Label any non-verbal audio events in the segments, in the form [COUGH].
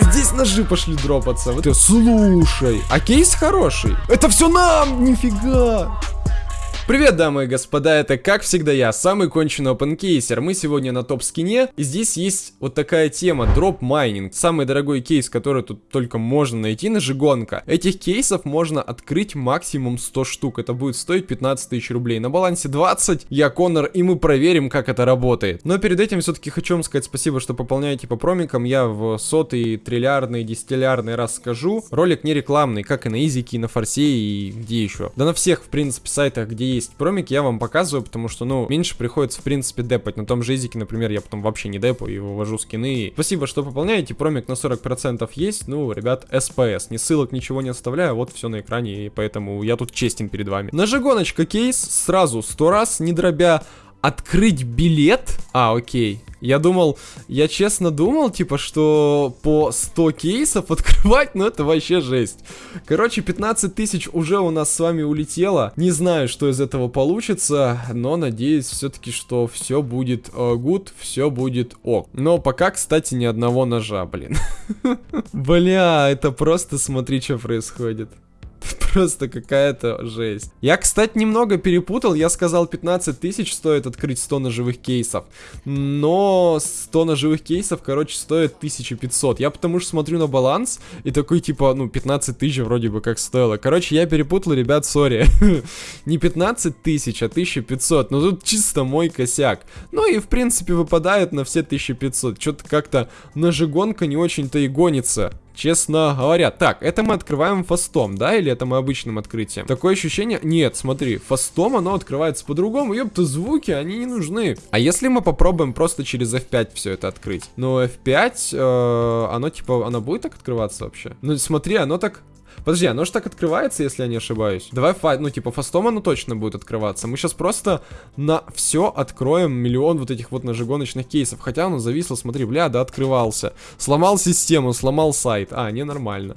Здесь ножи пошли дропаться. Вот, слушай, а кейс хороший. Это все нам, нифига. Привет, дамы и господа, это как всегда я, самый конченый опенкейсер. Мы сегодня на TopSkin е, и здесь есть вот такая тема, drop mining. Самый дорогой кейс, который тут только можно найти на Жигонка. Этих кейсов можно открыть максимум 100 штук, это будет стоить 15 тысяч рублей. На балансе 20, я Конор, и мы проверим, как это работает. Но перед этим все-таки хочу вам сказать спасибо, что пополняете по промикам. Я в сотый, триллиардный, десятиллиардный раз скажу. Ролик не рекламный, как и на Изике, и на Форсе, и где еще. Да на всех, в принципе, сайтах, где есть есть промик, я вам показываю, потому что, ну, меньше приходится, в принципе, депать. На том же изике, например, я потом вообще не депу и вывожу скины. Спасибо, что пополняете, промик на 40% есть. Ну, ребят, СПС. Ни ссылок, ничего не оставляю, вот все на экране, и поэтому я тут честен перед вами. Нажигоночка кейс, сразу 100 раз, не дробя, открыть билет. А, окей. Я думал, я честно думал, типа, что по 100 кейсов [LAUGHS] открывать, ну это вообще жесть. Короче, 15 тысяч уже у нас с вами улетело. Не знаю, что из этого получится, но надеюсь все-таки, что все будет uh, good, все будет ок. Но пока, кстати, ни одного ножа, блин. [LAUGHS] Бля, это просто смотри, что происходит. Просто какая-то жесть. Я, кстати, немного перепутал. Я сказал 15 тысяч стоит открыть 100 ножевых кейсов. Но 100 ножевых кейсов, короче, стоит 1500. Я потому что смотрю на баланс и такой, типа, ну, 15 тысяч вроде бы как стоило. Короче, я перепутал, ребят, сори. [LAUGHS] Не 15 тысяч, а 1500. Но тут чисто мой косяк. Ну и, в принципе, выпадает на все 1500. Что-то как-то ножегонка не очень-то и гонится. Честно говоря. Так, это мы открываем фастом, да? Или это мы обычным открытием? Такое ощущение... Нет, смотри, фастом оно открывается по-другому. Ёпта, звуки, они не нужны. А если мы попробуем просто через F5 все это открыть? Ну, F5, э, оно типа, оно будет так открываться вообще? Ну, смотри, оно так Подожди, оно же так открывается, если я не ошибаюсь. Давай, фа ну, типа, фастом оно точно будет открываться. Мы сейчас просто на все откроем миллион вот этих вот ножегоночных кейсов. Хотя оно зависло, смотри, бля, да, открывался. Сломал систему, сломал сайт. А, ненормально.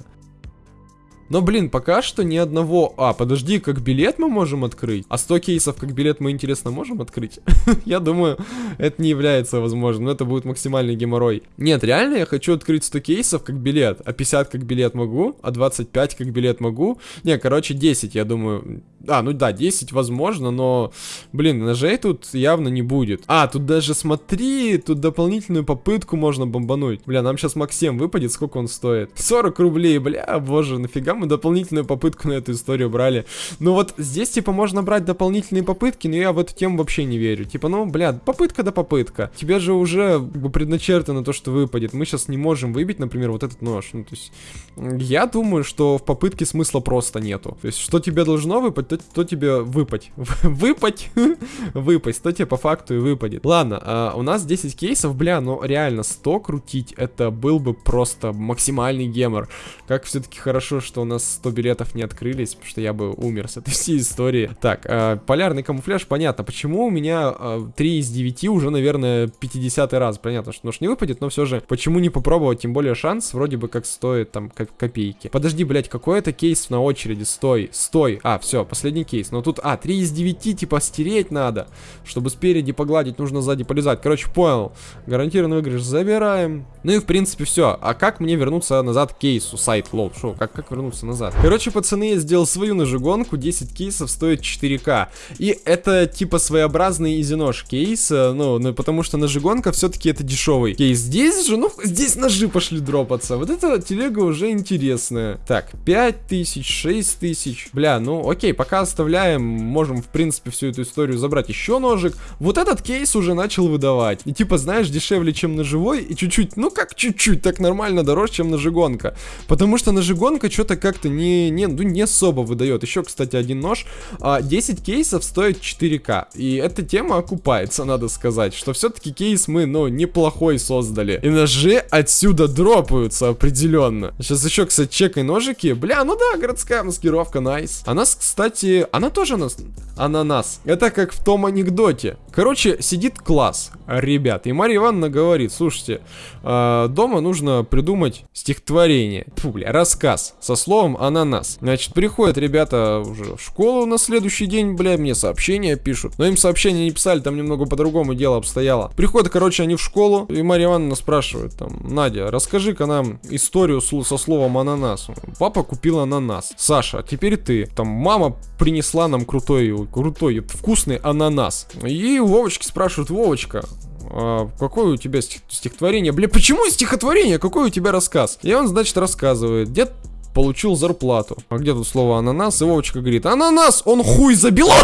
Но, блин, пока что ни одного... А, подожди, как билет мы можем открыть? А 100 кейсов как билет мы, интересно, можем открыть? [LAUGHS] я думаю, это не является возможным. Это будет максимальный геморрой. Нет, реально я хочу открыть 100 кейсов как билет. А 50 как билет могу, а 25 как билет могу. Не, короче, 10, я думаю. А, ну да, 10 возможно, но, блин, ножей тут явно не будет. А, тут даже смотри, тут дополнительную попытку можно бомбануть. Бля, нам сейчас Максим выпадет, сколько он стоит? 40 рублей, бля, боже, нафига мы дополнительную попытку на эту историю брали. Ну вот здесь, типа, можно брать дополнительные попытки, но я в эту тему вообще не верю. Типа, ну, бля, попытка да попытка. Тебе же уже как бы, предначертано то, что выпадет. Мы сейчас не можем выбить, например, вот этот нож. Ну, то есть, я думаю, что в попытке смысла просто нету. То есть, что тебе должно выпасть, то, то тебе выпать. [LAUGHS] Выпать? [LAUGHS] Выпасть, то тебе по факту и выпадет. Ладно, а, у нас 10 кейсов, бля, но реально 100 крутить, это был бы просто максимальный гемор. Как все-таки хорошо, что у нас 100 билетов не открылись, потому что я бы умер с этой [LAUGHS] всей истории. Так, э, полярный камуфляж, понятно. Почему у меня э, 3 из 9 уже, наверное, 50 раз? Понятно, что нож не выпадет, но все же, почему не попробовать? Тем более шанс вроде бы как стоит там копейки. Подожди, блядь, какой это кейс на очереди? Стой, стой. А, все, последний кейс. Но тут, а, 3 из 9 типа стереть надо. Чтобы спереди погладить, нужно сзади полезать. Короче, понял. Гарантированный выигрыш забираем. Ну и в принципе все. А как мне вернуться назад к кейсу? Сайт, lol, шо, как, как вернуться? назад. Короче, пацаны, я сделал свою ножегонку, 10 кейсов стоит 4к. И это типа своеобразный easy-нож кейс, э, ну, ну, потому что ножегонка все-таки это дешевый кейс. Здесь же, ну, здесь ножи пошли дропаться. Вот эта телега уже интересная. Так, 5000, 6000. Бля, ну, окей, пока оставляем, можем, в принципе, всю эту историю забрать еще ножик. Вот этот кейс уже начал выдавать. И типа, знаешь, дешевле, чем ножевой, и чуть-чуть, ну как чуть-чуть, так нормально дороже, чем ножегонка. Потому что ножегонка что-то как-то не, не, ну, не особо выдает. Еще, кстати, один нож. А, 10 кейсов стоит 4к. И эта тема окупается, надо сказать. Что все-таки кейс мы, ну, неплохой создали. И ножи отсюда дропаются определенно. Сейчас еще, кстати, чекай ножики. Бля, ну да, городская маскировка, найс. А нас, кстати, она тоже нас... Ананас. Это как в том анекдоте. Короче, сидит класс, ребят, и Марья Ивановна говорит, слушайте, э, дома нужно придумать стихотворение, Фу, бля, рассказ со словом ананас. Значит, приходят ребята уже в школу на следующий день, бля, мне сообщения пишут. Но им сообщения не писали, там немного по-другому дело обстояло. Приходят, короче, они в школу, и Марья Ивановна спрашивает, там, Надя, расскажи-ка нам историю со словом ананас. Папа купил ананас. Саша, а теперь ты. Там мама принесла нам крутой, крутой, вкусный ананас. И Вовочки спрашивают, Вовочка, а какое у тебя стих стихотворение? Бля, почему стихотворение? Какой у тебя рассказ? И он, значит, рассказывает. Дед получил зарплату. А где тут слово ананас? И Вовочка говорит, ананас, он хуй забил. [LAUGHS]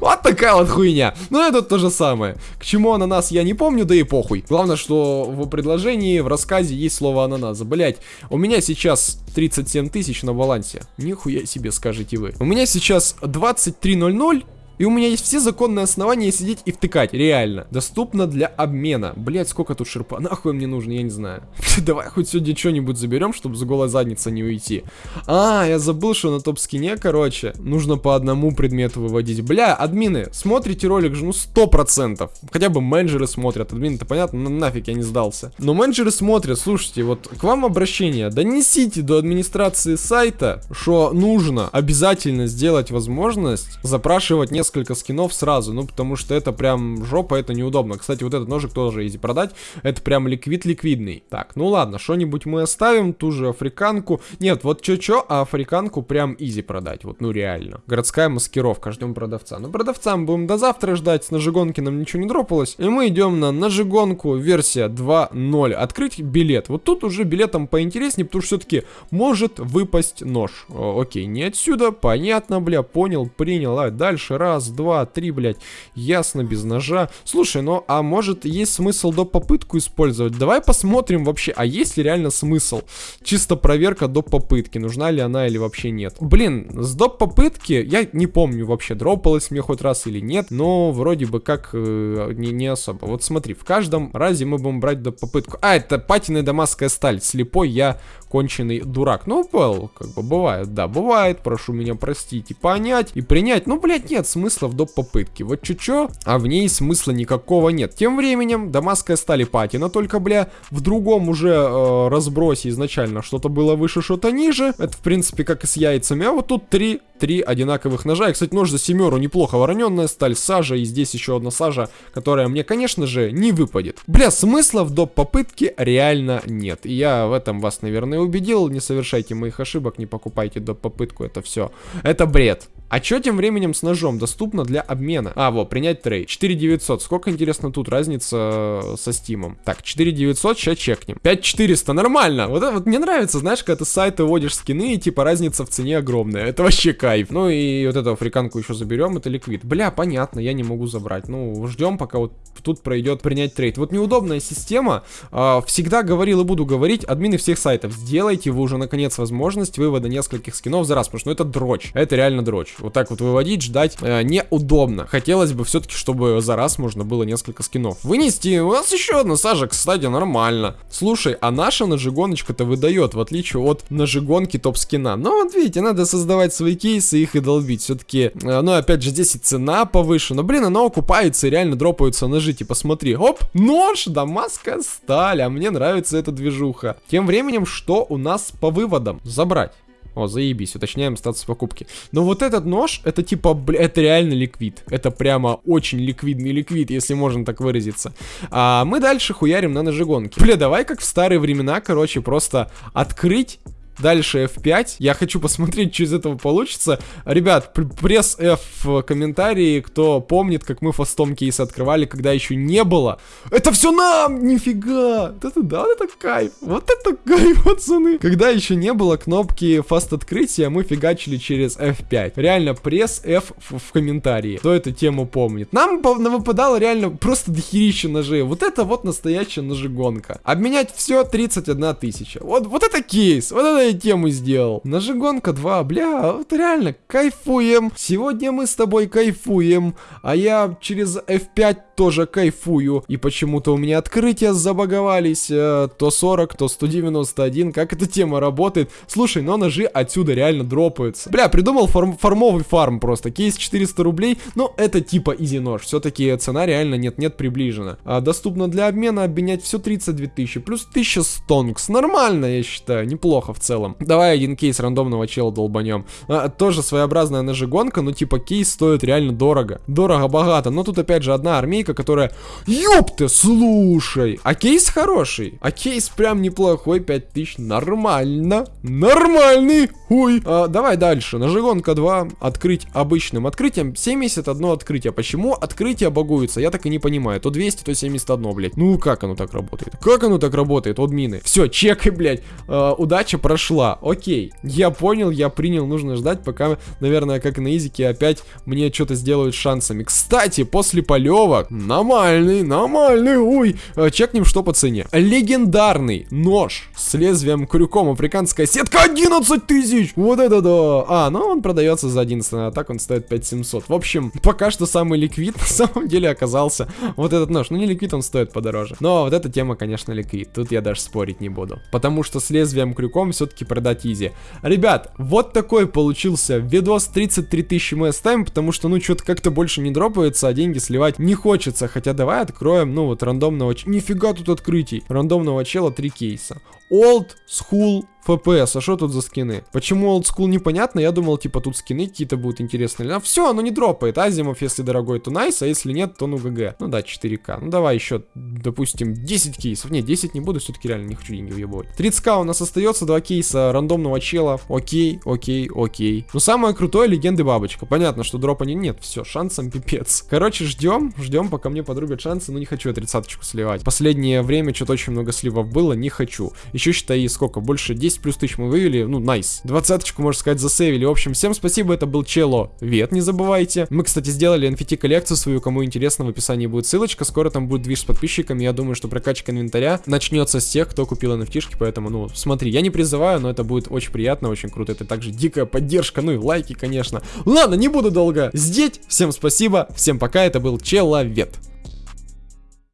Вот такая вот хуйня. Ну, это то же самое. К чему ананас я не помню, да и похуй. Главное, что в предложении, в рассказе есть слово ананас. Блять, у меня сейчас 37 тысяч на балансе. Нихуя себе скажете вы. У меня сейчас 23.00 и у меня есть все законные основания сидеть и втыкать, реально. Доступно для обмена. Блять, сколько тут шерпа? [LAUGHS] Нахуй мне нужно, я не знаю. [LAUGHS] Давай хоть сегодня что-нибудь заберем, чтобы с голой задницы не уйти. А, я забыл, что на топ-скине, короче, нужно по одному предмету выводить. Бля, админы, смотрите ролик же, ну, сто процентов. Хотя бы менеджеры смотрят. Админы-то понятно, ну, нафиг я не сдался. Но менеджеры смотрят, слушайте, вот к вам обращение. Донесите до администрации сайта, что нужно обязательно сделать возможность запрашивать несколько несколько скинов сразу, ну, потому что это прям жопа, это неудобно. Кстати, вот этот ножик тоже изи продать, это прям ликвид ликвидный. Так, ну ладно, что-нибудь мы оставим, ту же африканку. Нет, вот чё-чё, а африканку прям изи продать, вот, ну, реально. Городская маскировка, ждем продавца. Ну, продавца мы будем до завтра ждать, с ножигонки нам ничего не дропалось. И мы идем на ножигонку версия 2.0. Открыть билет. Вот тут уже билетом поинтереснее, потому что все-таки может выпасть нож. О, окей, не отсюда, понятно, бля, понял, принял. А дальше раз, раз, два, три, блядь. Ясно, без ножа. Слушай, ну, а может есть смысл до попытку использовать? Давай посмотрим вообще, а есть ли реально смысл? Чисто проверка до попытки, нужна ли она или вообще нет. Блин, с доп попытки, я не помню вообще, дропалось мне хоть раз или нет, но вроде бы как э, не, не особо. Вот смотри, в каждом разе мы будем брать доп попытку. А, это патиная дамасская сталь, слепой я конченый дурак. Ну, понял, как бы бывает, да, бывает, прошу меня простить и понять, и принять. Ну, блядь, нет смысла в доп. попытке. Вот чуть-чуть, а в ней смысла никакого нет. Тем временем, дамасская стали патина, только, бля, в другом уже э, разбросе изначально что-то было выше, что-то ниже. Это, в принципе, как и с яйцами. А вот тут три, три одинаковых ножа. И, кстати, нож за семеру неплохо вороненная сталь, сажа, и здесь еще одна сажа, которая мне, конечно же, не выпадет. Бля, смысла в доп. попытке реально нет. И я в этом вас, наверное, убедил, не совершайте моих ошибок, не покупайте до попытку, это все. Это бред. А что тем временем с ножом? Доступно для обмена. А, вот, принять трейд. 4900. Сколько, интересно, тут разница э, со стимом? Так, 4900, сейчас чекнем. 5400, нормально. Вот, вот мне нравится, знаешь, когда ты с сайта вводишь скины, и типа разница в цене огромная. Это вообще кайф. Ну и вот эту африканку еще заберем, это ликвид. Бля, понятно, я не могу забрать. Ну, ждем, пока вот тут пройдет принять трейд. Вот неудобная система. Э, всегда говорил и буду говорить, админы всех сайтов, сделайте вы уже наконец возможность вывода нескольких скинов за раз, потому что ну, это дрочь. Это реально дрочь вот так вот выводить, ждать э, неудобно. Хотелось бы все-таки, чтобы за раз можно было несколько скинов вынести. У нас еще одна сажа, кстати, нормально. Слушай, а наша ножигоночка-то выдает, в отличие от ножигонки топ-скина. Но вот видите, надо создавать свои кейсы, их и долбить. Все-таки, э, ну опять же, здесь и цена повыше. Но, блин, она окупается и реально дропаются ножи. Типа, смотри, оп, нож, дамасская сталь, а мне нравится эта движуха. Тем временем, что у нас по выводам? Забрать. О, заебись, уточняем статус покупки. Но вот этот нож, это типа, бля, это реально ликвид. Это прямо очень ликвидный ликвид, если можно так выразиться. А мы дальше хуярим на ножегонке. Бля, давай как в старые времена, короче, просто открыть Дальше F5. Я хочу посмотреть, что из этого получится. Ребят, пресс F в комментарии, кто помнит, как мы фастом кейс открывали, когда еще не было. Это все нам! Нифига! Это да, это кайф. Вот это кайф, [LAUGHS] пацаны. Когда еще не было кнопки фаст открытия, мы фигачили через F5. Реально, пресс F в, в комментарии. Кто эту тему помнит? Нам выпадало реально просто дохерища ножей. Вот это вот настоящая ножегонка. Обменять все 31 тысяча. Вот, вот это кейс. Вот это я тему сделал. Ножегонка 2, бля, вот реально, кайфуем. Сегодня мы с тобой кайфуем, а я через F5 тоже кайфую. И почему-то у меня открытия забаговались, э, то 40, то 191, как эта тема работает. Слушай, но ножи отсюда реально дропаются. Бля, придумал фарм фармовый фарм просто, кейс 400 рублей, но это типа изи нож. Все-таки цена реально нет-нет приближена. А, доступно для обмена, обменять все 32 тысячи, плюс 1000 стонкс. Нормально, я считаю, неплохо в целом. Давай один кейс рандомного чела долбанем. А, тоже своеобразная ножегонка, но типа кейс стоит реально дорого. Дорого-богато, но тут опять же одна армейка, которая... Ёпты, слушай! А кейс хороший. А кейс прям неплохой, 5000, нормально. Нормальный, ой. А, давай дальше, ножегонка 2, открыть обычным открытием. 71 открытие. Почему открытие багуются? Я так и не понимаю. То 200, то 71, блядь. Ну, как оно так работает? Как оно так работает? От мины. Все, чекай, блядь. Э, удача прошла. Окей. Я понял, я принял. Нужно ждать, пока, наверное, как на изике опять мне что-то сделают шансами. Кстати, после полевок. Нормальный, нормальный. Ой. Э, чекнем, что по цене. Легендарный нож с лезвием крюком. Африканская сетка 11 тысяч. Вот это да. А, ну он продается за 11, а так он стоит 5700. В общем, пока что самый ликвид [LAUGHS] на самом деле оказался вот этот нож. Ну не ликвид, он стоит подороже. Но вот эта тема, конечно, ликвид. Тут я даже спорить не буду. Потому что с лезвием крюком все-таки продать изи. Ребят, вот такой получился видос 33 тысячи мы оставим, потому что, ну, что-то как-то больше не дропается, а деньги сливать не хочется. Хотя давай откроем, ну, вот рандомного... Нифига тут открытий. Рандомного чела 3 кейса. Old School FPS, а что тут за скины? Почему Old School непонятно, я думал, типа, тут скины какие-то будут интересные. А все, оно не дропает. Азимов, если дорогой, то найс, а если нет, то ну ГГ. Ну да, 4К. Ну давай еще, допустим, 10 кейсов. Не, 10 не буду, все-таки реально не хочу деньги въебывать. 30к у нас остается, два кейса рандомного чела. Окей, окей, окей. Но самое крутое, легенды бабочка. Понятно, что дропа не нет, все, шансом пипец. Короче, ждем, ждем, пока мне подрубят шансы, но не хочу я тридцаточку сливать. Последнее время что-то очень много сливов было, не хочу. Еще считай, сколько, больше 10 10 плюс тысяч мы вывели, ну, найс. Двадцаточку, можно сказать, засейвили. В общем, всем спасибо, это был Чело Вет, не забывайте. Мы, кстати, сделали NFT коллекцию свою, кому интересно, в описании будет ссылочка. Скоро там будет движ с подписчиками. Я думаю, что прокачка инвентаря начнется с тех, кто купил NFT, поэтому, ну, смотри, я не призываю, но это будет очень приятно, очень круто. Это также дикая поддержка, ну и лайки, конечно. Ладно, не буду долго здесь. Всем спасибо, всем пока, это был Человек.